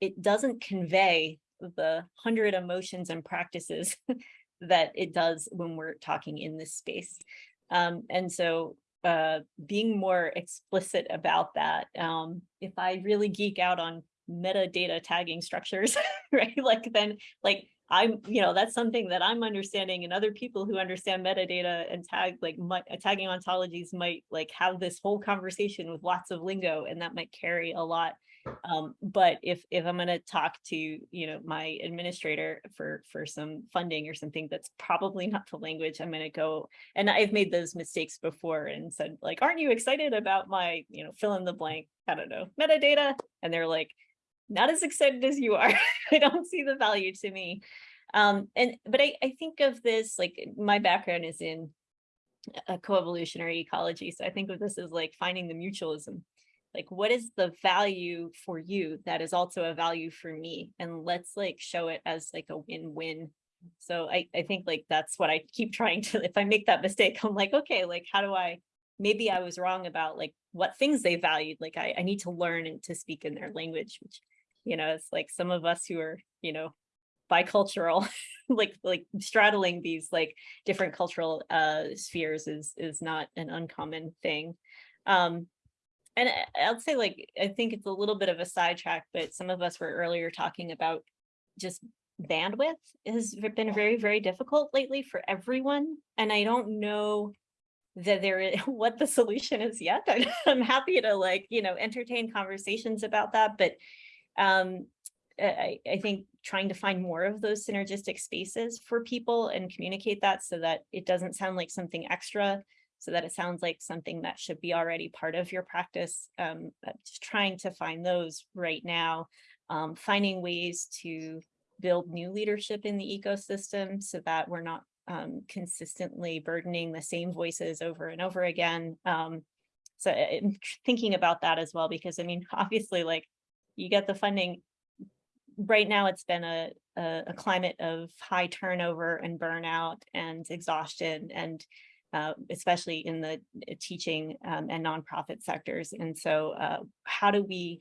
it doesn't convey the hundred emotions and practices that it does when we're talking in this space. Um, and so uh, being more explicit about that, um, if I really geek out on metadata tagging structures, right? Like then like I'm, you know, that's something that I'm understanding and other people who understand metadata and tag like my, tagging ontologies might like have this whole conversation with lots of lingo and that might carry a lot. Um, but if if I'm going to talk to, you know, my administrator for for some funding or something that's probably not the language I'm going to go and I've made those mistakes before and said like, aren't you excited about my, you know, fill in the blank, I don't know, metadata? And they're like, not as excited as you are. I don't see the value to me. Um, and but I, I think of this like my background is in a coevolutionary ecology. So I think of this as like finding the mutualism. Like what is the value for you that is also a value for me? And let's like show it as like a win-win. So I, I think like that's what I keep trying to, if I make that mistake, I'm like, okay, like how do I, maybe I was wrong about like what things they valued. Like I, I need to learn and to speak in their language, which you know it's like some of us who are you know bicultural like like straddling these like different cultural uh spheres is is not an uncommon thing. Um and i'll say like i think it's a little bit of a sidetrack but some of us were earlier talking about just bandwidth has been very very difficult lately for everyone and i don't know that there is what the solution is yet. I'm happy to like you know entertain conversations about that but um, I, I think trying to find more of those synergistic spaces for people and communicate that so that it doesn't sound like something extra, so that it sounds like something that should be already part of your practice. Um, just trying to find those right now, um, finding ways to build new leadership in the ecosystem so that we're not um, consistently burdening the same voices over and over again. Um, so I'm thinking about that as well, because I mean, obviously like you get the funding. Right now, it's been a, a, a climate of high turnover and burnout and exhaustion and uh, especially in the uh, teaching um, and nonprofit sectors. And so uh, how do we,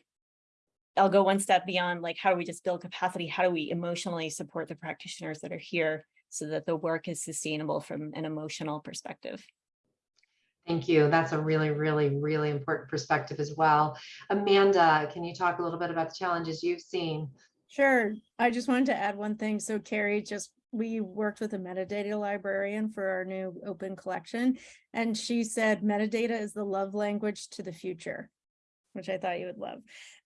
I'll go one step beyond like, how do we just build capacity? How do we emotionally support the practitioners that are here so that the work is sustainable from an emotional perspective? Thank you. That's a really, really, really important perspective as well. Amanda, can you talk a little bit about the challenges you've seen? Sure. I just wanted to add one thing. So Carrie just, we worked with a metadata librarian for our new open collection. And she said metadata is the love language to the future, which I thought you would love.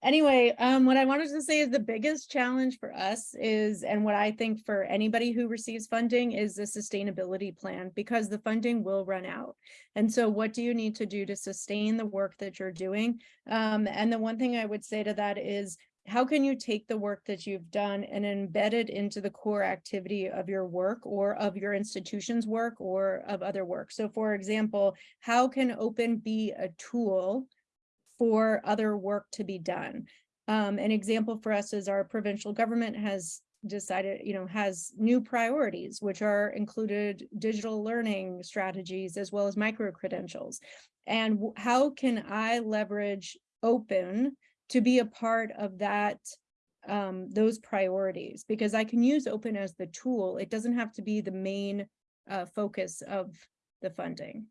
Anyway, um, what I wanted to say is the biggest challenge for us is, and what I think for anybody who receives funding is the sustainability plan because the funding will run out. And so what do you need to do to sustain the work that you're doing? Um, and the one thing I would say to that is how can you take the work that you've done and embed it into the core activity of your work or of your institution's work or of other work? So for example, how can open be a tool for other work to be done? Um, an example for us is our provincial government has decided, you know, has new priorities, which are included digital learning strategies as well as micro credentials. And how can I leverage open to be a part of that um those priorities because I can use open as the tool. It doesn't have to be the main uh focus of the funding.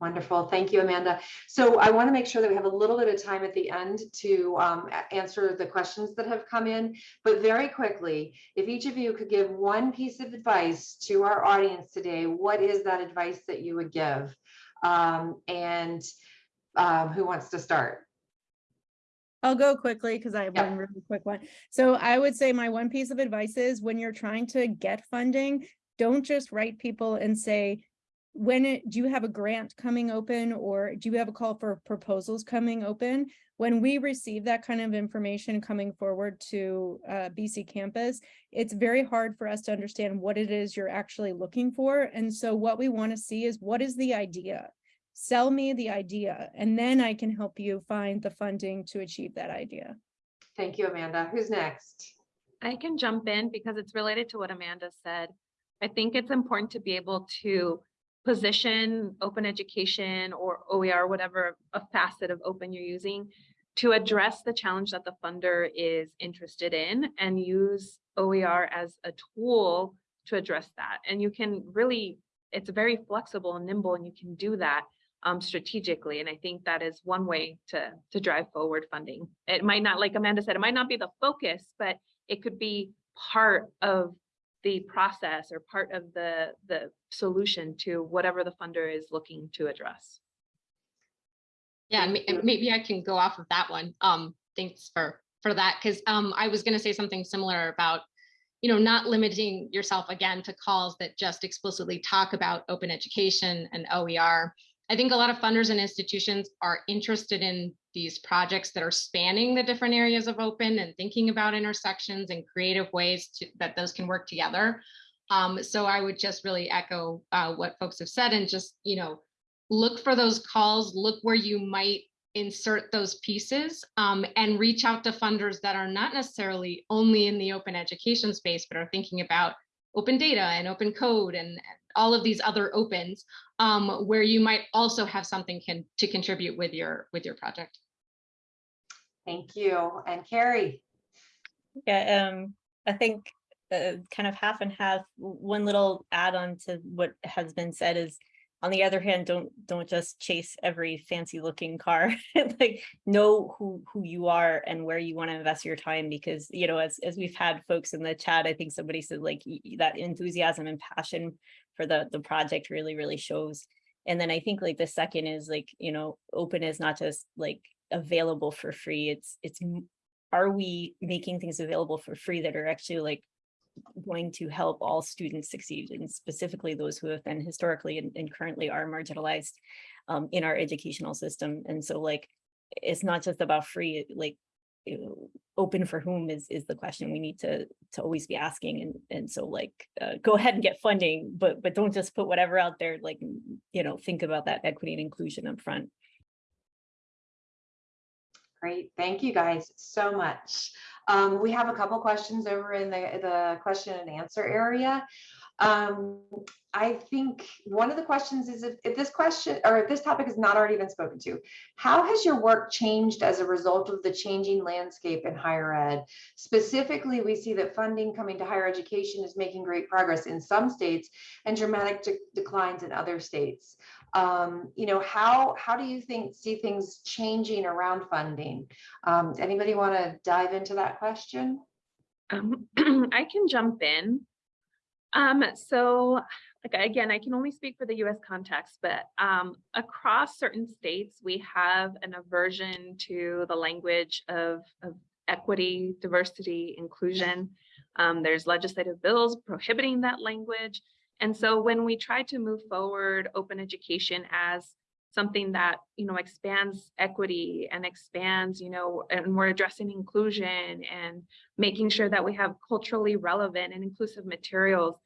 Wonderful. Thank you, Amanda. So I want to make sure that we have a little bit of time at the end to um, answer the questions that have come in. But very quickly, if each of you could give one piece of advice to our audience today, what is that advice that you would give? Um, and um, who wants to start? I'll go quickly because I have Yeah. one really quick one. So I would say my one piece of advice is when you're trying to get funding, don't just write people and say, when it, do you have a grant coming open or do you have a call for proposals coming open? When we receive that kind of information coming forward to uh, BC campus, it's very hard for us to understand what it is you're actually looking for. And so what we want to see is what is the idea? Sell me the idea, and then I can help you find the funding to achieve that idea. Thank you, Amanda. Who's next? I can jump in because it's related to what Amanda said. I think it's important to be able to position open education or OER, whatever a facet of open you're using to address the challenge that the funder is interested in and use OER as a tool to address that. And you can really, it's very flexible and nimble and you can do that um, strategically. And I think that is one way to, to drive forward funding. It might not, like Amanda said, it might not be the focus, but it could be part of the process or part of the, the solution to whatever the funder is looking to address. Yeah, maybe I can go off of that one. Um, thanks for, for that, because, um, I was gonna say something similar about, you know, not limiting yourself again to calls that just explicitly talk about open education and OER. I think a lot of funders and institutions are interested in these projects that are spanning the different areas of open and thinking about intersections and creative ways to, that those can work together. Um, so I would just really echo, uh, what folks have said and just, you know, look for those calls, look where you might insert those pieces um, and reach out to funders that are not necessarily only in the open education space, but are thinking about open data and open code and all of these other opens um, where you might also have something can to contribute with your with your project. Thank you. And Carrie? Yeah, um, I think uh, kind of half and half. One little add-on to what has been said is, on the other hand, don't don't just chase every fancy looking car. Like know who who you are and where you want to invest your time because you know as as we've had folks in the chat, I think somebody said like that enthusiasm and passion for the the project really really shows. And then I think like the second is like, you know, open is not just like available for free. It's it's are we making things available for free that are actually like going to help all students succeed and specifically those who have been historically and, and currently are marginalized um, in our educational system. And so like, it's not just about free, like open for whom is is the question we need to to always be asking and and so like uh, go ahead and get funding but but don't just put whatever out there like you know think about that equity and inclusion up front Great, thank you guys so much. Um, we have a couple questions over in the, the question and answer area. Um, I think one of the questions is if, if this question or if this topic has not already been spoken to, how has your work changed as a result of the changing landscape in higher ed? Specifically, we see that funding coming to higher education is making great progress in some states and dramatic de- declines in other states. Um, you know, how how do you think see things changing around funding? Um, anybody want to dive into that question? Um, I can jump in. Um, so like, again, I can only speak for the US context, but um, across certain states, we have an aversion to the language of, of equity, diversity, inclusion. Um, there's legislative bills prohibiting that language. And so when we try to move forward open education as something that, you know, expands equity and expands, you know, and we're addressing inclusion and making sure that we have culturally relevant and inclusive materials.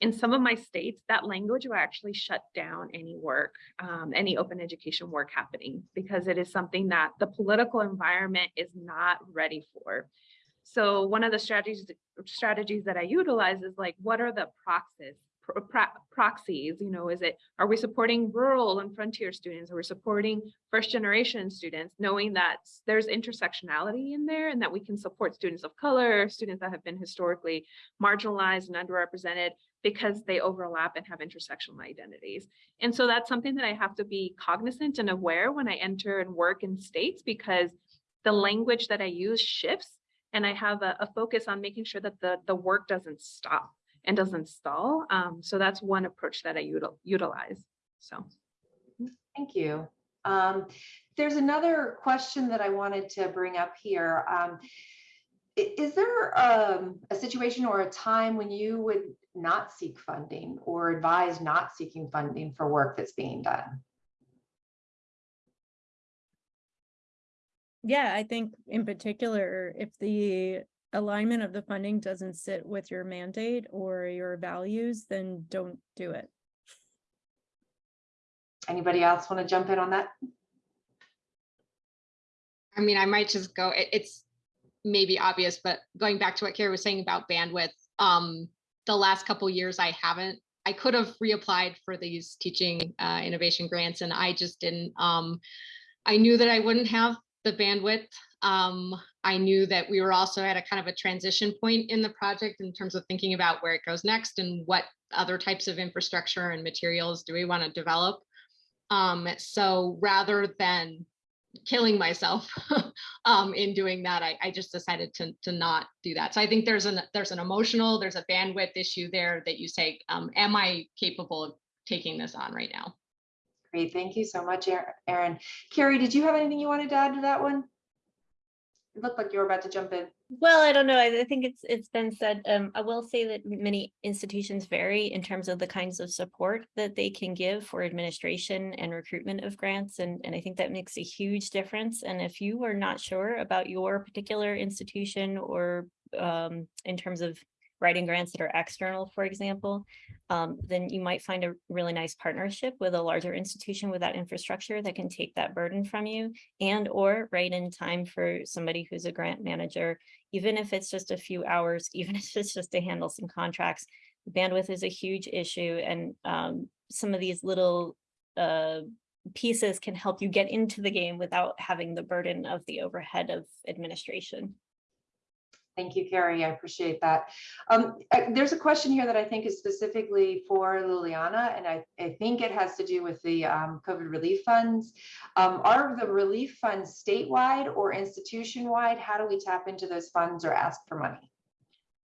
In some of my states, that language will actually shut down any work, um, any open education work happening, because it is something that the political environment is not ready for. So one of the strategies strategies that I utilize is like, what are the proxies proxies you know is it are we supporting rural and frontier students? Are we supporting first generation students knowing that there's intersectionality in there and that we can support students of color students that have been historically marginalized and underrepresented because they overlap and have intersectional identities? And so that's something that i have to be cognizant and aware when i enter and work in states because the language that i use shifts and i have a, a focus on making sure that the the work doesn't stop and doesn't stall. Um, so that's one approach that I util utilize. So. Thank you. Um, there's another question that I wanted to bring up here. Um, is there um, a situation or a time when you would not seek funding or advise not seeking funding for work that's being done? Yeah, I think in particular, if the alignment of the funding doesn't sit with your mandate or your values, then don't do it. Anybody else want to jump in on that? I mean, I might just go, it, it's maybe obvious, but going back to what Carrie was saying about bandwidth, um, the last couple years I haven't, I could have reapplied for these teaching uh, innovation grants and I just didn't. Um, I knew that I wouldn't have the bandwidth. Um, I knew that we were also at a kind of a transition point in the project in terms of thinking about where it goes next and what other types of infrastructure and materials do we want to develop. Um, so rather than killing myself um, in doing that, I, I, just decided to, to not do that. So I think there's an there's an emotional, there's a bandwidth issue there that you say, um, am I capable of taking this on right now? Great, thank you so much, Erin. Carrie, did you have anything you wanted to add to that one? It looked like you were about to jump in. Well, I don't know. I, think it's it's been said. Um, I will say that many institutions vary in terms of the kinds of support that they can give for administration and recruitment of grants, and and I think that makes a huge difference. And if you are not sure about your particular institution or um, in terms of writing grants that are external, for example, um, then you might find a really nice partnership with a larger institution with that infrastructure that can take that burden from you and or write in time for somebody who's a grant manager, even if it's just a few hours, even if it's just to handle some contracts. Bandwidth is a huge issue and um, some of these little uh, pieces can help you get into the game without having the burden of the overhead of administration. Thank you, Carrie. I appreciate that. Um, there's a question here that I think is specifically for Liliana, and I, I think it has to do with the um, COVID relief funds. Um, are the relief funds statewide or institution-wide? How do we tap into those funds or ask for money?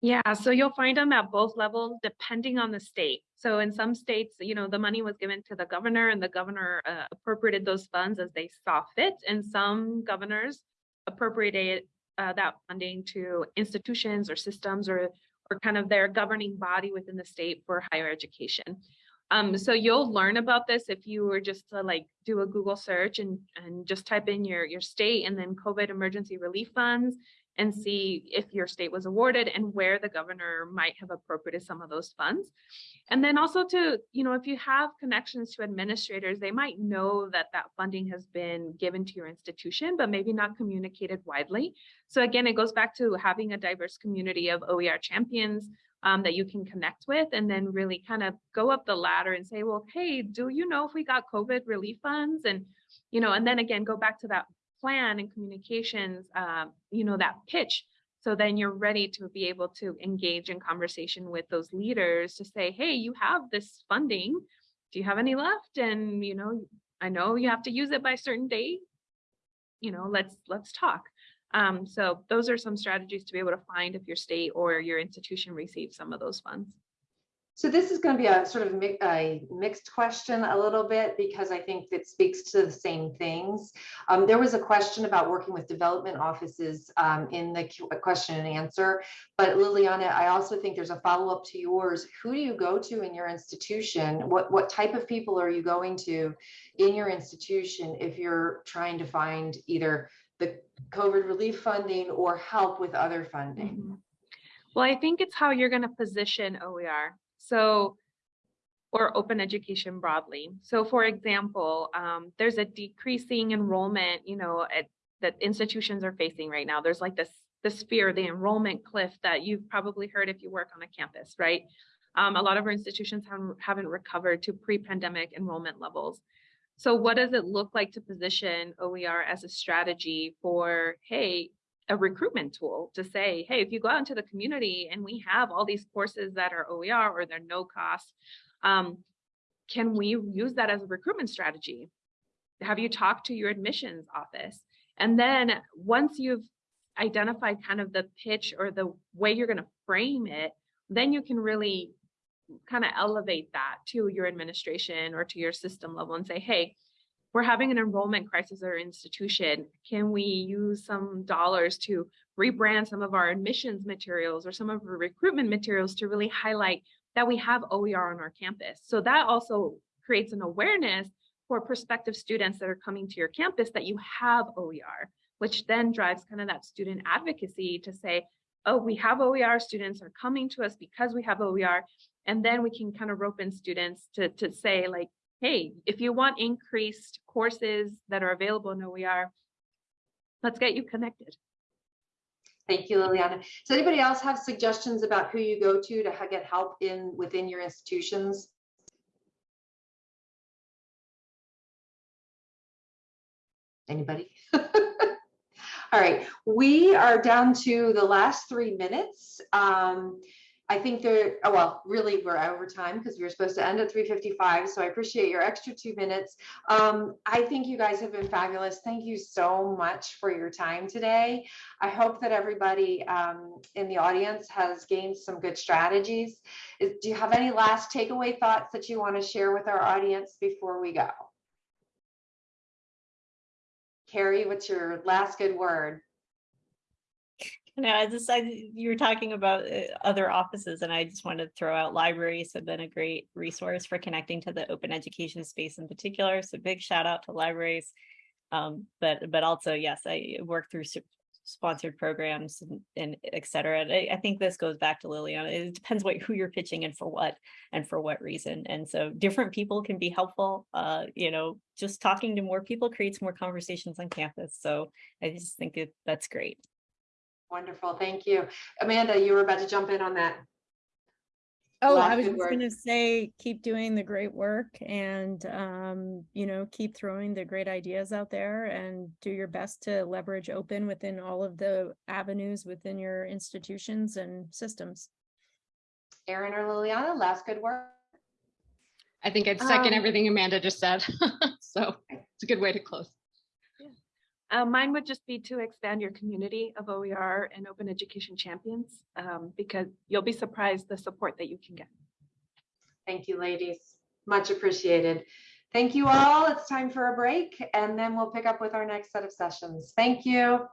Yeah, so you'll find them at both levels depending on the state. So in some states, you know, the money was given to the governor and the governor uh, appropriated those funds as they saw fit. And some governors appropriated uh, that funding to institutions or systems or, or kind of their governing body within the state for higher education. Um, so you'll learn about this if you were just to like do a Google search and, and just type in your, your state and then COVID emergency relief funds and see if your state was awarded and where the governor might have appropriated some of those funds. And then also to, you know, if you have connections to administrators, they might know that that funding has been given to your institution, but maybe not communicated widely. So again, it goes back to having a diverse community of OER champions um, that you can connect with and then really kind of go up the ladder and say, well, hey, do you know if we got COVID relief funds? And, you know, and then again, go back to that plan and communications, um, you know, that pitch. So then you're ready to be able to engage in conversation with those leaders to say, hey, you have this funding. Do you have any left? And, you know, I know you have to use it by a certain date. You know, let's let's talk. Um, so those are some strategies to be able to find if your state or your institution receives some of those funds. So this is going to be a sort of mi- a mixed question a little bit because I think it speaks to the same things. Um, there was a question about working with development offices um, in the question and answer. But Liliana, I also think there's a follow up to yours. Who do you go to in your institution? What what type of people are you going to in your institution if you're trying to find either the COVID relief funding or help with other funding? Mhm. Well, I think it's how you're going to position OER. So, or open education broadly. So for example, um, there's a decreasing enrollment, you know, at, that institutions are facing right now. There's like this, this fear, the enrollment cliff that you've probably heard if you work on a campus, right? Um, a lot of our institutions haven't, haven't recovered to pre-pandemic enrollment levels. So what does it look like to position OER as a strategy for, hey, a recruitment tool to say, hey, if you go out into the community and we have all these courses that are OER or they're no cost, um, can we use that as a recruitment strategy? Have you talked to your admissions office? And then once you've identified kind of the pitch or the way you're going to frame it, then you can really kind of elevate that to your administration or to your system level and say, hey, we're having an enrollment crisis at our institution. Can we use some dollars to rebrand some of our admissions materials or some of our recruitment materials to really highlight that we have OER on our campus? So that also creates an awareness for prospective students that are coming to your campus that you have OER, which then drives kind of that student advocacy to say, oh, we have OER students are coming to us because we have OER. And then we can kind of rope in students to, to say like, hey, if you want increased courses that are available in OER, let's get you connected. Thank you, Liliana. Does anybody else have suggestions about who you go to to get help in within your institutions? Anybody? All right, we are down to the last three minutes. Um, I think there, oh, well, really, we're over time because we were supposed to end at 3:55, so I appreciate your extra two minutes. Um, I think you guys have been fabulous. Thank you so much for your time today. I hope that everybody um, in the audience has gained some good strategies. Is- Do you have any last takeaway thoughts that you want to share with our audience before we go? Carrie, what's your last good word? No, I just, I, you were talking about uh, other offices and I just wanted to throw out libraries have been a great resource for connecting to the open education space in particular. So big shout out to libraries. Um, but, but also, yes, I work through sponsored programs and, and et cetera. And I, I think this goes back to Liliana. It depends what, who you're pitching and for what, and for what reason. And so different people can be helpful. Uh, you know, just talking to more people creates more conversations on campus. So I just think it, that's great. Wonderful, thank you. Amanda, you were about to jump in on that. Oh, Last I was just gonna say, keep doing the great work and, um, you know, keep throwing the great ideas out there and do your best to leverage open within all of the avenues within your institutions and systems. Erin or Liliana, last good word? I think I'd second Um, everything Amanda just said. So it's a good way to close. Uh, mine would just be to expand your community of OER and open education champions um, because you'll be surprised the support that you can get. Thank you, ladies. Much appreciated. Thank you all. It's time for a break and then we'll pick up with our next set of sessions. Thank you.